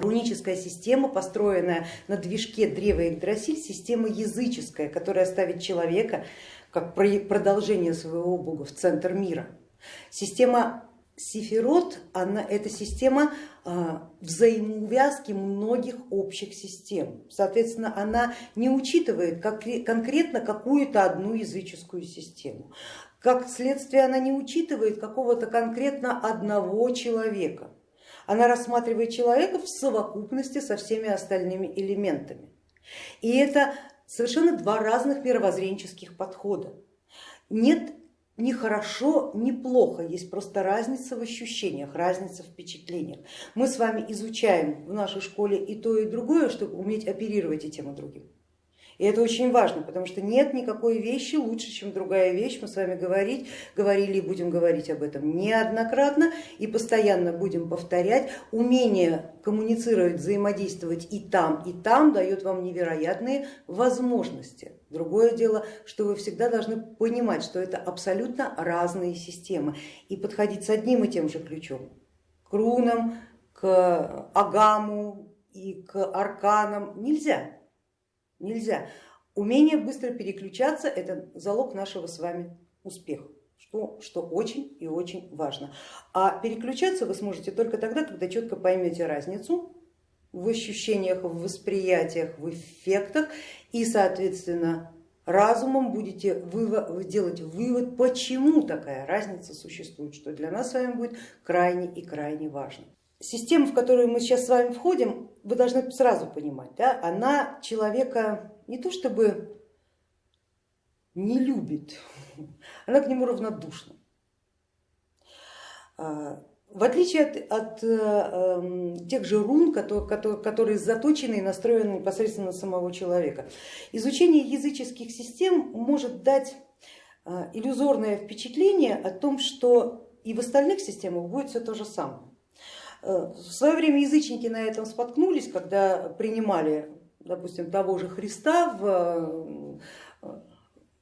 Руническая система, построенная на движке древа Игдрасиль, система языческая, которая ставит человека как продолжение своего бога в центр мира. Система Сифирот, она, это система а, взаимоувязки многих общих систем. Соответственно, она не учитывает как, конкретно какую-то одну языческую систему. Как следствие, она не учитывает какого-то конкретно одного человека. Она рассматривает человека в совокупности со всеми остальными элементами. И это совершенно два разных мировоззренческих подхода. Нет ни хорошо, ни плохо, есть просто разница в ощущениях, разница в впечатлениях. Мы с вами изучаем в нашей школе и то, и другое, чтобы уметь оперировать и тем, и другим. И это очень важно, потому что нет никакой вещи лучше, чем другая вещь. Мы с вами говорить, говорили и будем говорить об этом неоднократно и постоянно будем повторять. Умение коммуницировать, взаимодействовать и там, и там дает вам невероятные возможности. Другое дело, что вы всегда должны понимать, что это абсолютно разные системы и подходить с одним и тем же ключом, к рунам, к агаму и к арканам нельзя нельзя. Умение быстро переключаться это залог нашего с вами успеха, что, что очень и очень важно. А переключаться вы сможете только тогда, когда четко поймете разницу в ощущениях, в восприятиях, в эффектах и, соответственно, разумом будете вывод, делать вывод, почему такая разница существует, что для нас с вами будет крайне и крайне важно. Система, в которую мы сейчас с вами входим, вы должны сразу понимать, да, она человека не то чтобы не любит, она к нему равнодушна. А, в отличие от, от э, эм, тех же рун, которые, которые заточены и настроены непосредственно на самого человека, изучение языческих систем может дать э, иллюзорное впечатление о том, что и в остальных системах будет все то же самое. Э, в свое время язычники на этом споткнулись, когда принимали, допустим, того же Христа в,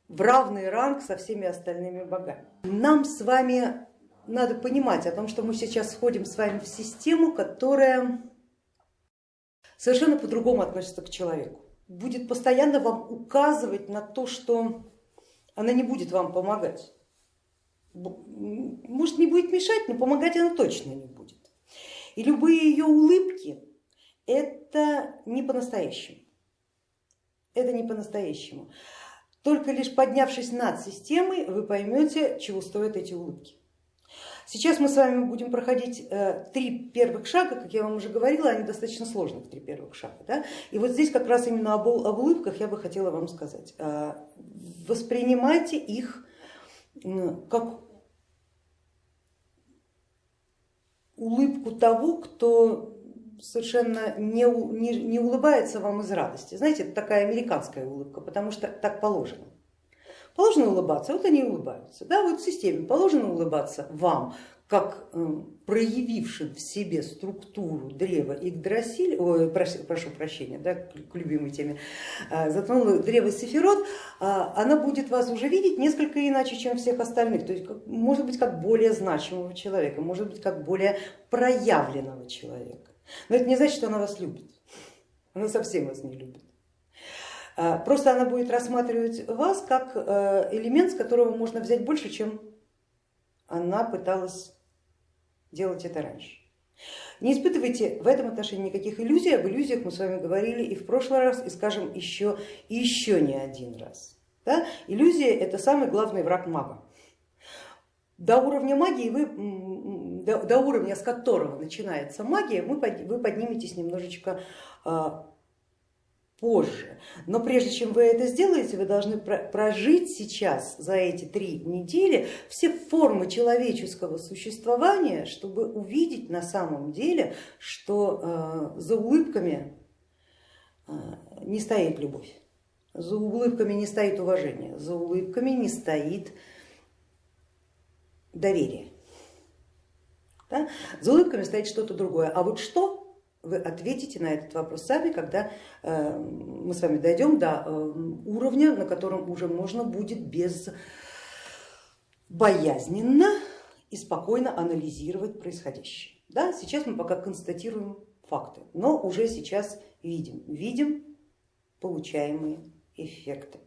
в равный ранг со всеми остальными богами. Нам с вами надо понимать о том, что мы сейчас входим с вами в систему, которая совершенно по-другому относится к человеку, будет постоянно вам указывать на то, что она не будет вам помогать. Может не будет мешать, но помогать она точно не будет. И любые ее улыбки это не по-настоящему. Это не по-настоящему. Только лишь поднявшись над системой, вы поймете, чего стоят эти улыбки. Сейчас мы с вами будем проходить э, три первых шага, как я вам уже говорила, они достаточно сложных, три первых шага. Да? И вот здесь как раз именно об, об улыбках я бы хотела вам сказать. Э, воспринимайте их как улыбку того, кто совершенно не, не, не улыбается вам из радости. Знаете, это такая американская улыбка, потому что так положено. Положено улыбаться, вот они улыбаются. Да, вот в системе положено улыбаться вам, как эм, проявившим в себе структуру древа Игдрасиль, ой, прошу, прошу прощения, да, к любимой теме, э, затронула древо Сефирот, она будет вас уже видеть несколько иначе, чем всех остальных, то есть может быть как более значимого человека, может быть как более проявленного человека. Но это не значит, что она вас любит, она совсем вас не любит. А, просто она будет рассматривать вас как э, элемент, с которого можно взять больше, чем она пыталась делать это раньше. Не испытывайте в этом отношении никаких иллюзий, об иллюзиях мы с вами говорили и в прошлый раз, и скажем еще, еще не один раз. Да? Иллюзия это самый главный враг мага. До уровня магии вы, до, до уровня, с которого начинается магия, вы, вы подниметесь немножечко а, позже. Но прежде чем вы это сделаете, вы должны прожить сейчас за эти три недели все формы человеческого существования, чтобы увидеть на самом деле, что э, за улыбками э, не стоит любовь, за улыбками не стоит уважение, за улыбками не стоит доверие. Да? За улыбками стоит что-то другое. А вот что вы ответите на этот вопрос сами, когда э, мы с вами дойдем до э, уровня, на котором уже можно будет без боязненно и спокойно анализировать происходящее. Да, сейчас мы пока констатируем факты, но уже сейчас видим, видим получаемые эффекты.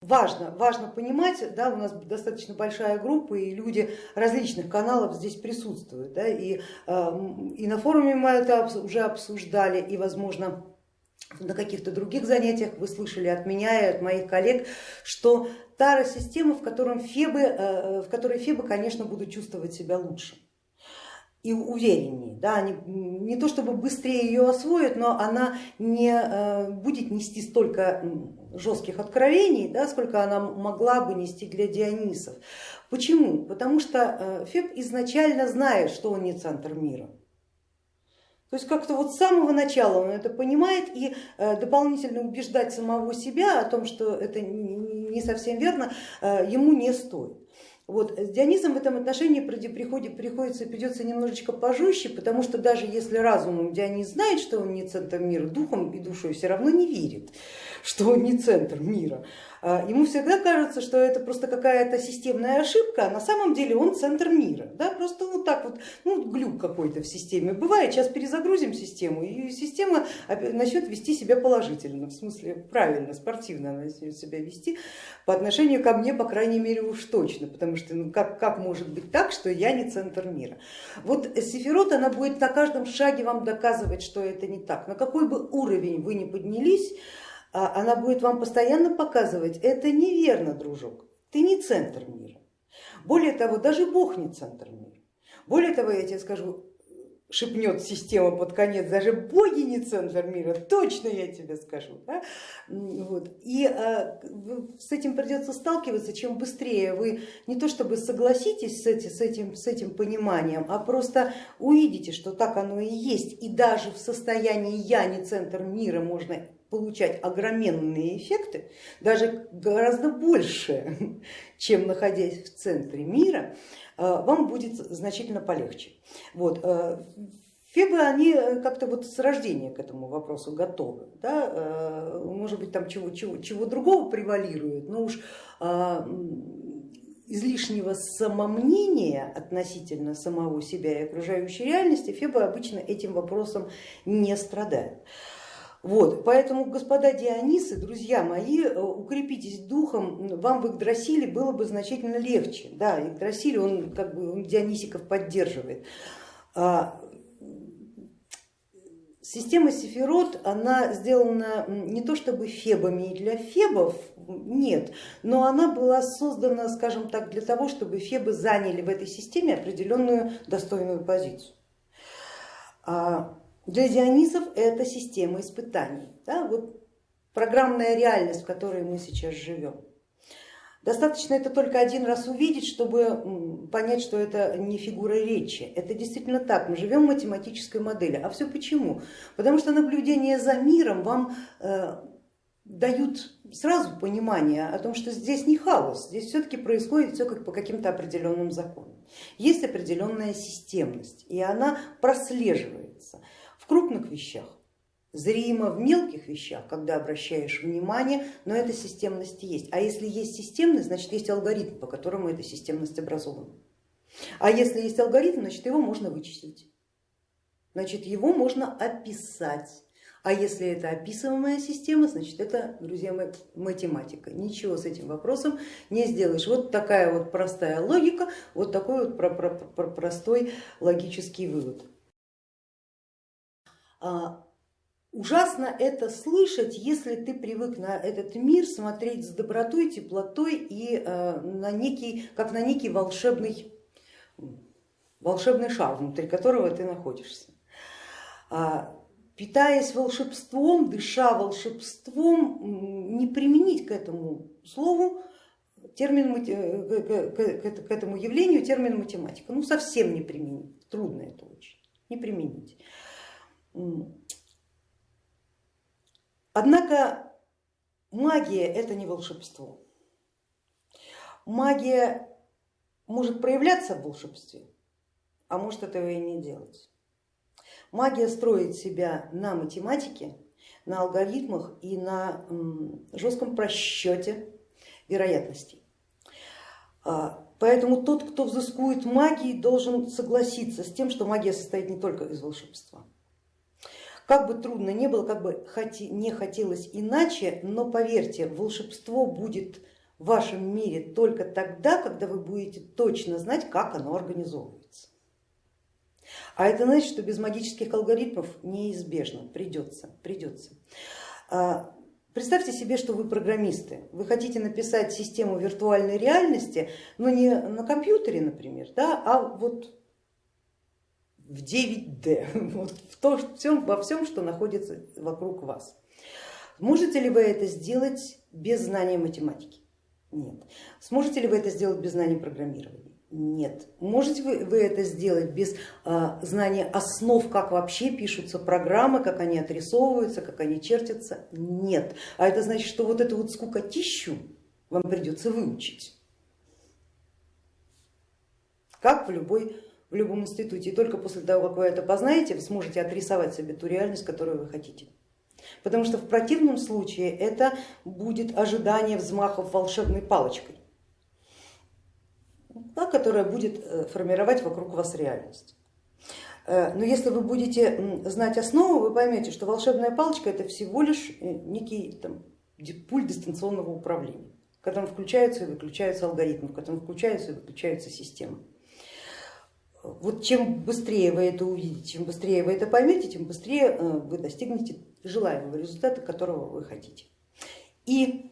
Важно, важно понимать, да, у нас достаточно большая группа и люди различных каналов здесь присутствуют, да, и, эм, и на форуме мы это уже обсуждали, и возможно на каких-то других занятиях вы слышали от меня и от моих коллег, что Тара система, в, котором фебы, э, в которой фебы, конечно, будут чувствовать себя лучше и увереннее. Да, они не то чтобы быстрее ее освоят, но она не э, будет нести столько жестких откровений, да, сколько она могла бы нести для Дионисов. Почему? Потому что э, Феб изначально знает, что он не центр мира. То есть как-то вот с самого начала он это понимает и э, дополнительно убеждать самого себя о том, что это не совсем верно, ему не стоит. Вот. С Дионисом в этом отношении приходит, приходится, придется немножечко пожестче, потому что даже если разумом Дионис знает, что он не центр мира, духом и душой все равно не верит, что он не центр мира. А, ему всегда кажется, что это просто какая-то системная ошибка, а на самом деле он центр мира. Да? Просто вот так вот, ну, глюк какой-то в системе бывает, сейчас перезагрузим систему, и система начнет вести себя положительно, в смысле правильно, спортивно она начнет себя вести по отношению ко мне, по крайней мере, уж точно, потому что ну, как, как может быть так, что я не центр мира. Вот Сефирот, она будет на каждом шаге вам доказывать, что это не так. На какой бы уровень вы ни поднялись, она будет вам постоянно показывать, это неверно, дружок, ты не центр мира. Более того, даже Бог не центр мира. Более того, я тебе скажу, шепнет система под конец, даже боги не центр мира, точно я тебе скажу. Да? Вот. И а, с этим придется сталкиваться, чем быстрее вы не то чтобы согласитесь с, эти, с, этим, с этим пониманием, а просто увидите, что так оно и есть. И даже в состоянии я не центр мира можно получать огроменные эффекты, даже гораздо больше, чем находясь в центре мира, э, вам будет значительно полегче. Вот. Э, Фебы, они как-то вот с рождения к этому вопросу готовы. Да? Э, может быть, там чего, чего, чего другого превалирует, но уж излишнего самомнения относительно самого себя и окружающей реальности Фебы обычно этим вопросом не страдают. Вот, поэтому, господа Дионисы, друзья мои, э, укрепитесь духом, вам в Игдрасиле было бы значительно легче. Да, Игдрасиль, он как бы он Дионисиков поддерживает. А, система Сефирот, она сделана не то чтобы фебами и для фебов, нет, но она была создана, скажем так, для того, чтобы фебы заняли в этой системе определенную достойную позицию. Для Дионисов это система испытаний, да, вот программная реальность, в которой мы сейчас живем. Достаточно это только один раз увидеть, чтобы понять, что это не фигура речи. Это действительно так, мы живем в математической модели. А все почему? Потому что наблюдение за миром вам э, дают сразу понимание о том, что здесь не хаос, здесь все-таки происходит все как по каким-то определенным законам. Есть определенная системность, и она прослеживается крупных вещах, зримо в мелких вещах, когда обращаешь внимание, но эта системность есть. А если есть системность, значит есть алгоритм, по которому эта системность образована. А если есть алгоритм, значит его можно вычислить, значит его можно описать. А если это описываемая система, значит это, друзья мои, математика. Ничего с этим вопросом не сделаешь. Вот такая вот простая логика, вот такой вот простой логический вывод. А, ужасно это слышать, если ты привык на этот мир смотреть с добротой, теплотой и а, на некий, как на некий волшебный, волшебный шар, внутри которого ты находишься. А, питаясь волшебством, дыша волшебством, не применить к этому слову термин, к этому явлению термин математика. Ну совсем не применить, трудно это очень, не применить. Однако магия это не волшебство. Магия может проявляться в волшебстве, а может этого и не делать. Магия строит себя на математике, на алгоритмах и на жестком просчете вероятностей. А, Поэтому тот, кто взыскует магии, должен согласиться с тем, что магия состоит не только из волшебства. Как бы трудно не было, как бы не хотелось иначе, но поверьте, волшебство будет в вашем мире только тогда, когда вы будете точно знать, как оно организовывается. А это значит, что без магических алгоритмов неизбежно, придется, придется. А, представьте себе, что вы программисты, вы хотите написать систему виртуальной реальности, но не на компьютере, например, да, а вот в 9D, вот в то, всем, во всем, что находится вокруг вас. Можете ли вы это сделать без знания математики? Нет. Сможете ли вы это сделать без знания программирования? Нет. Можете вы, вы это сделать без а, знания основ, как вообще пишутся программы, как они отрисовываются, как они чертятся? Нет. А это значит, что вот эту вот скукотищу вам придется выучить. Как в, любой, в любом институте. И только после того, как вы это познаете, вы сможете отрисовать себе ту реальность, которую вы хотите. Потому что в противном случае это будет ожидание взмахов волшебной палочкой, которая будет э, формировать вокруг вас реальность. Э, но если вы будете знать основу, вы поймете, что волшебная палочка это всего лишь э, некий там, пульт дистанционного управления, в котором включаются и выключаются алгоритмы, в котором включаются и выключаются системы. Вот чем быстрее вы это увидите, чем быстрее вы это поймете, тем быстрее вы достигнете желаемого результата, которого вы хотите. И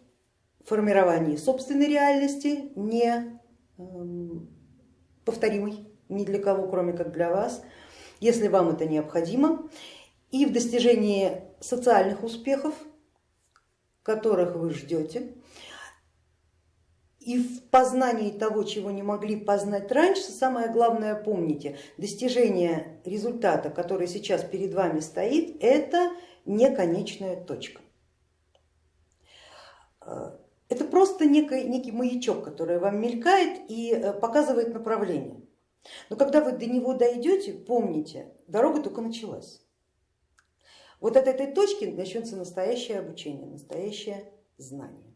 формирование собственной реальности не эм, повторимой ни для кого, кроме как для вас, если вам это необходимо, и в достижении социальных успехов, которых вы ждете, и в познании того, чего не могли познать раньше, самое главное помните, достижение результата, который сейчас перед вами стоит, это не конечная точка. Э, это просто некий, некий маячок, который вам мелькает и э, показывает направление. Но когда вы до него дойдете, помните, дорога только началась. Вот от этой точки начнется настоящее обучение, настоящее знание.